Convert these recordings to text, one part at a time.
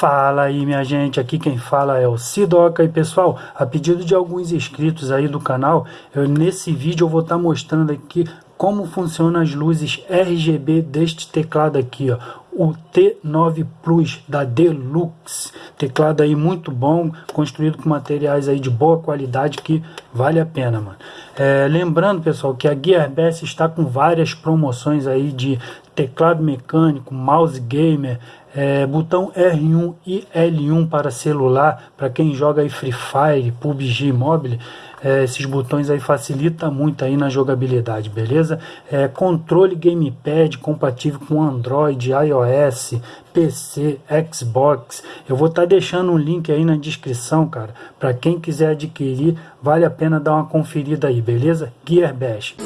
Fala aí minha gente, aqui quem fala é o Sidoca. E pessoal, a pedido de alguns inscritos aí do canal, eu, nesse vídeo eu vou estar tá mostrando aqui como funcionam as luzes RGB deste teclado aqui, ó, o T9 Plus da Deluxe, teclado aí muito bom, construído com materiais aí de boa qualidade que vale a pena, mano. É, lembrando, pessoal, que a Gearbest está com várias promoções aí de teclado mecânico, mouse gamer, é, botão R1 e L1 para celular, para quem joga aí Free Fire, PUBG Mobile, é, esses botões aí facilita muito aí na jogabilidade, beleza? É, controle gamepad compatível com Android, iOS, PC, Xbox. Eu vou estar tá deixando um link aí na descrição, cara, para quem quiser adquirir, vale a pena dar uma conferida aí, beleza? Gearbest.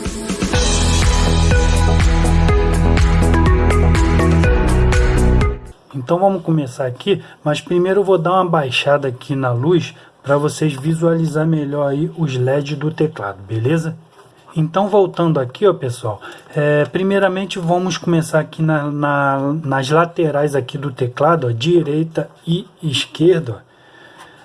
Então vamos começar aqui, mas primeiro eu vou dar uma baixada aqui na luz para vocês visualizar melhor aí os LEDs do teclado, beleza? Então voltando aqui, ó pessoal, é, primeiramente vamos começar aqui na, na, nas laterais aqui do teclado, ó, direita e esquerda, ó,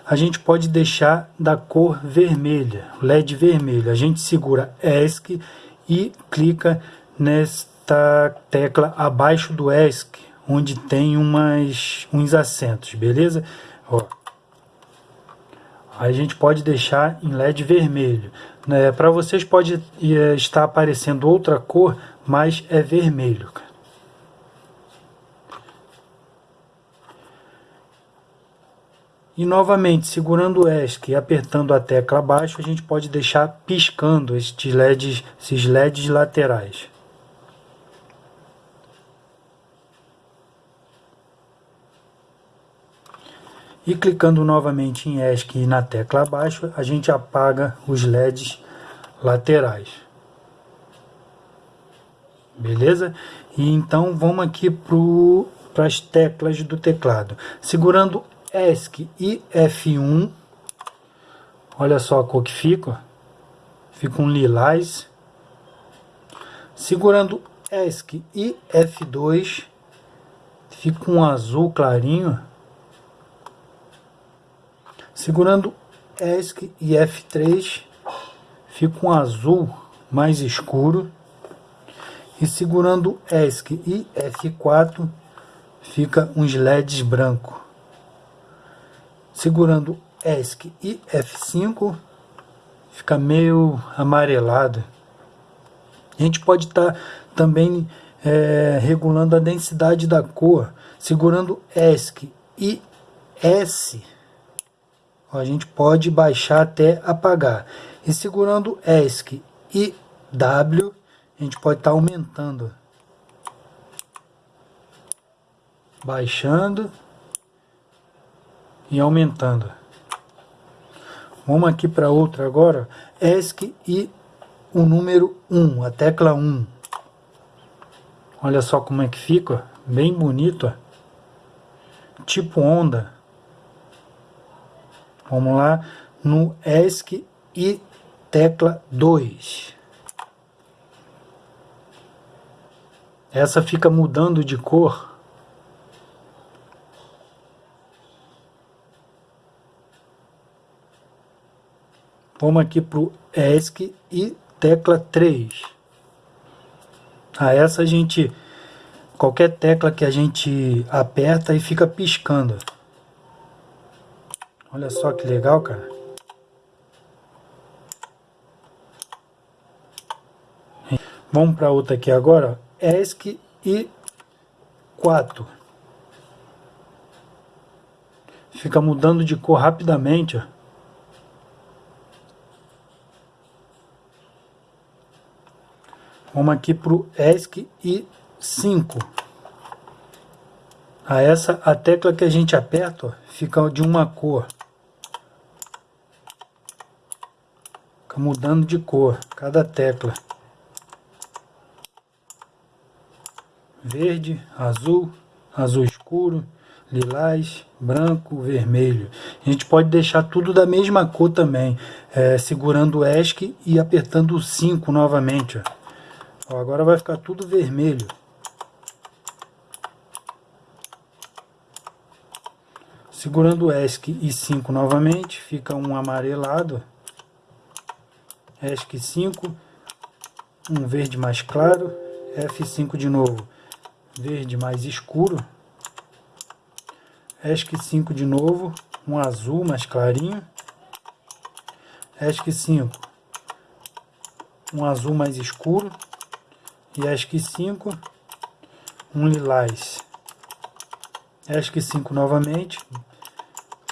a gente pode deixar da cor vermelha, LED vermelho. A gente segura ESC e clica nesta tecla abaixo do ESC, onde tem umas, uns assentos, beleza? Ó, a gente pode deixar em LED vermelho. Né? Para vocês pode é, estar aparecendo outra cor, mas é vermelho. E novamente, segurando o ESC e apertando a tecla abaixo, a gente pode deixar piscando estes LEDs, esses LEDs laterais. E clicando novamente em ESC e na tecla abaixo, a gente apaga os LEDs laterais. Beleza? E então vamos aqui para as teclas do teclado. Segurando ESC e F1, olha só a cor que fica. Fica um lilás. Segurando ESC e F2, fica um azul clarinho. Segurando ESC e F3, fica um azul mais escuro. E segurando ESC e F4, fica uns LEDs branco. Segurando ESC e F5, fica meio amarelado. A gente pode estar tá também é, regulando a densidade da cor, segurando ESC e S a gente pode baixar até apagar. E segurando ESC e W, a gente pode estar tá aumentando. Baixando e aumentando. Vamos aqui para outra agora. ESC e o número 1, a tecla 1. Olha só como é que fica, bem bonito. Tipo onda. Vamos lá no ESC e tecla 2. Essa fica mudando de cor. Vamos aqui para o ESC e tecla 3. A essa a gente, qualquer tecla que a gente aperta e fica piscando. Olha só que legal, cara. Vamos para outra aqui agora. ESC e 4. Fica mudando de cor rapidamente, ó. Vamos aqui para o ESC e 5. A essa, a tecla que a gente aperta, ó, fica de uma cor. Mudando de cor, cada tecla. Verde, azul, azul escuro, lilás, branco, vermelho. A gente pode deixar tudo da mesma cor também, é, segurando o ESC e apertando o 5 novamente. Ó. Ó, agora vai ficar tudo vermelho. Segurando o ESC e 5 novamente, fica um amarelado. ESC 5, um verde mais claro, F5 de novo, verde mais escuro. ESC 5 de novo, um azul mais clarinho. ESC 5, um azul mais escuro. E ESC 5, um lilás. ESC 5 novamente,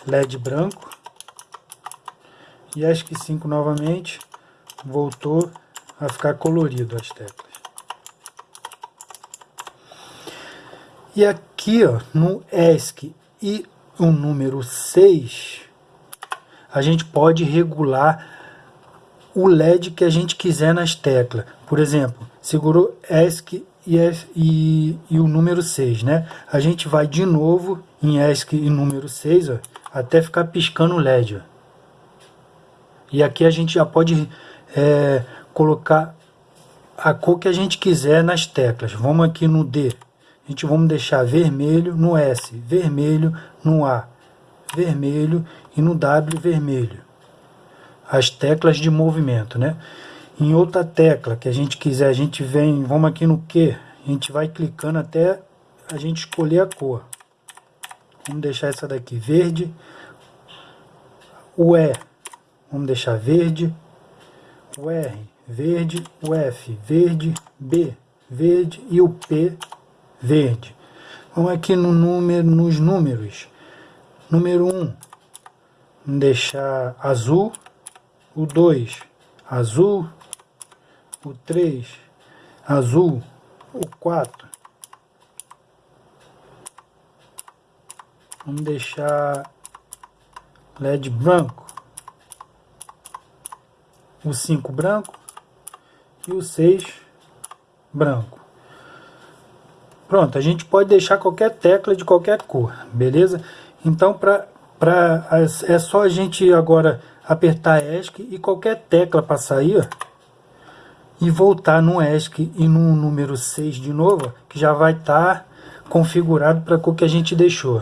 LED branco. E ESC 5 novamente, voltou a ficar colorido as teclas. E aqui ó, no ESC e o número 6, a gente pode regular o LED que a gente quiser nas teclas. Por exemplo, segurou ESC e, e, e, o número 6, né? A gente vai de novo em ESC e número 6, ó, até ficar piscando o LED. Ó. E aqui a gente já pode é, colocar a cor que a gente quiser nas teclas. Vamos aqui no D a gente vamos deixar vermelho no S, vermelho no A, vermelho e no W vermelho. As teclas de movimento, né? Em outra tecla que a gente quiser, a gente vem, vamos aqui no Q, a gente vai clicando até a gente escolher a cor. Vamos deixar essa daqui verde. O E, vamos deixar verde. O R, verde. O F, verde. B, verde. E o P, verde. Vamos aqui no número, nos números. Número 1, um, deixar azul. O 2, azul. O 3, azul. O 4, vamos deixar LED branco. O 5 branco e o 6 branco. Pronto, a gente pode deixar qualquer tecla de qualquer cor, beleza? Então, pra, pra, é só a gente agora apertar ESC e qualquer tecla para sair, ó, e voltar no ESC e no número 6 de novo, que já vai estar tá configurado para a cor que a gente deixou.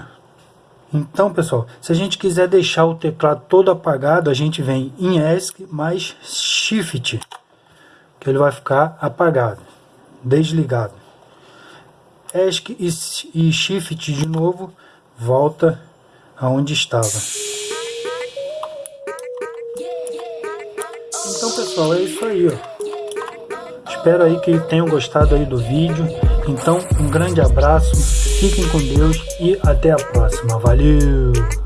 Então, pessoal, se a gente quiser deixar o teclado todo apagado, a gente vem em ESC mais Shift, que ele vai ficar apagado, desligado. ESC e Shift de novo, volta aonde estava. Então pessoal, é isso aí. Ó. Espero aí que tenham gostado aí do vídeo. Então, um grande abraço, fiquem com Deus e até a próxima. Valeu!